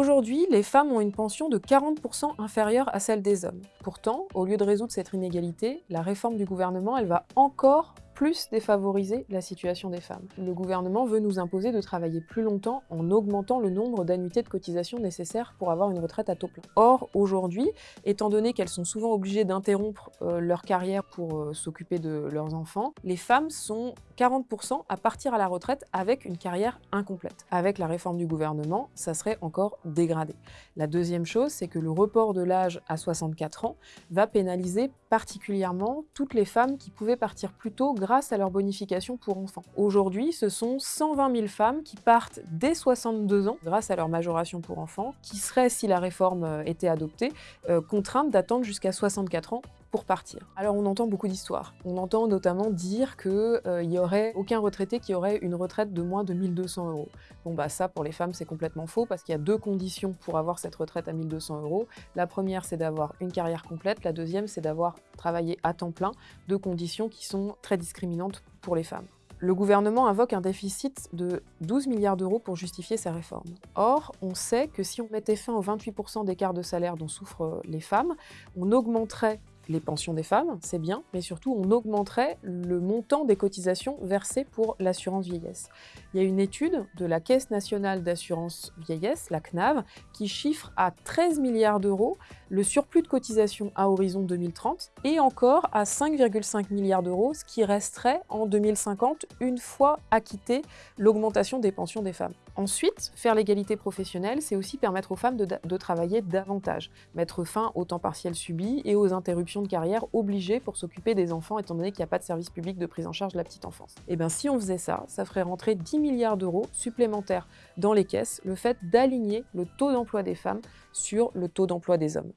Aujourd'hui, les femmes ont une pension de 40% inférieure à celle des hommes. Pourtant, au lieu de résoudre cette inégalité, la réforme du gouvernement, elle va encore plus défavoriser la situation des femmes. Le gouvernement veut nous imposer de travailler plus longtemps en augmentant le nombre d'annuités de cotisation nécessaires pour avoir une retraite à taux plein. Or, aujourd'hui, étant donné qu'elles sont souvent obligées d'interrompre euh, leur carrière pour euh, s'occuper de leurs enfants, les femmes sont 40% à partir à la retraite avec une carrière incomplète. Avec la réforme du gouvernement, ça serait encore dégradé. La deuxième chose, c'est que le report de l'âge à 64 ans va pénaliser particulièrement toutes les femmes qui pouvaient partir plus tôt grâce à leur bonification pour enfants. Aujourd'hui, ce sont 120 000 femmes qui partent dès 62 ans grâce à leur majoration pour enfants, qui seraient, si la réforme euh, était adoptée, euh, contraintes d'attendre jusqu'à 64 ans pour partir. Alors on entend beaucoup d'histoires. On entend notamment dire qu'il euh, n'y aurait aucun retraité qui aurait une retraite de moins de 1200 euros. Bon bah ça pour les femmes c'est complètement faux parce qu'il y a deux conditions pour avoir cette retraite à 1200 euros. La première c'est d'avoir une carrière complète, la deuxième c'est d'avoir travaillé à temps plein, deux conditions qui sont très discriminantes pour les femmes. Le gouvernement invoque un déficit de 12 milliards d'euros pour justifier sa réforme. Or, on sait que si on mettait fin aux 28% d'écart de salaire dont souffrent les femmes, on augmenterait les pensions des femmes, c'est bien, mais surtout on augmenterait le montant des cotisations versées pour l'assurance vieillesse. Il y a une étude de la Caisse nationale d'assurance vieillesse, la CNAV, qui chiffre à 13 milliards d'euros le surplus de cotisations à horizon 2030 et encore à 5,5 milliards d'euros, ce qui resterait en 2050 une fois acquitté l'augmentation des pensions des femmes. Ensuite, faire l'égalité professionnelle, c'est aussi permettre aux femmes de, de, travailler davantage, mettre fin au temps partiel subi et aux interruptions de carrière obligées pour s'occuper des enfants étant donné qu'il n'y a pas de service public de prise en charge de la petite enfance. Et eh bien si on faisait ça, ça ferait rentrer 10 milliards d'euros supplémentaires dans les caisses, le fait d'aligner le taux d'emploi des femmes sur le taux d'emploi des hommes.